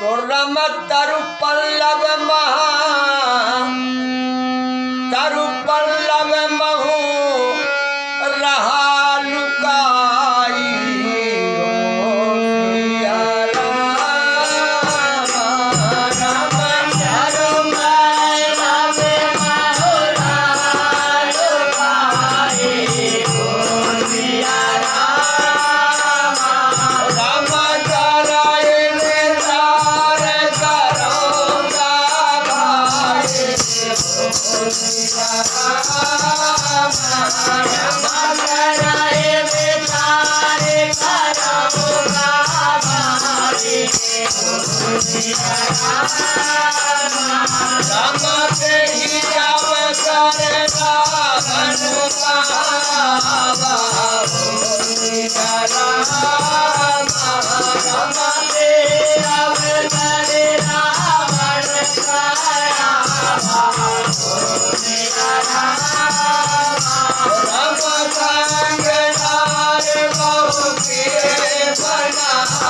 तोरम तरु पल्लव महा Ram Ram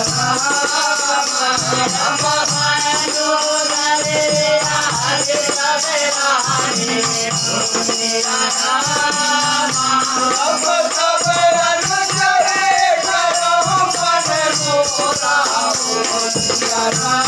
Oh, my God.